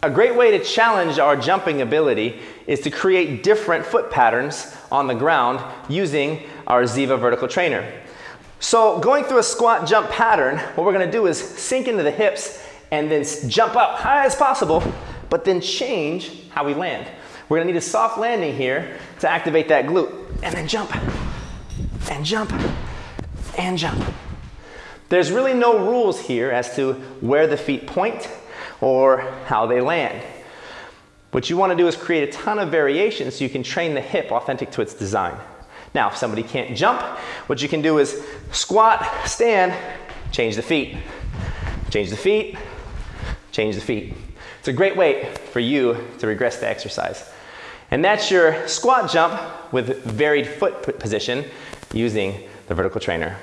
A great way to challenge our jumping ability is to create different foot patterns on the ground using our Ziva vertical trainer. So going through a squat jump pattern, what we're gonna do is sink into the hips and then jump up high as possible, but then change how we land. We're gonna need a soft landing here to activate that glute, and then jump, and jump, and jump. There's really no rules here as to where the feet point or how they land. What you want to do is create a ton of variations so you can train the hip authentic to its design. Now, if somebody can't jump, what you can do is squat, stand, change the feet, change the feet, change the feet. It's a great way for you to regress the exercise. And that's your squat jump with varied foot position using the vertical trainer.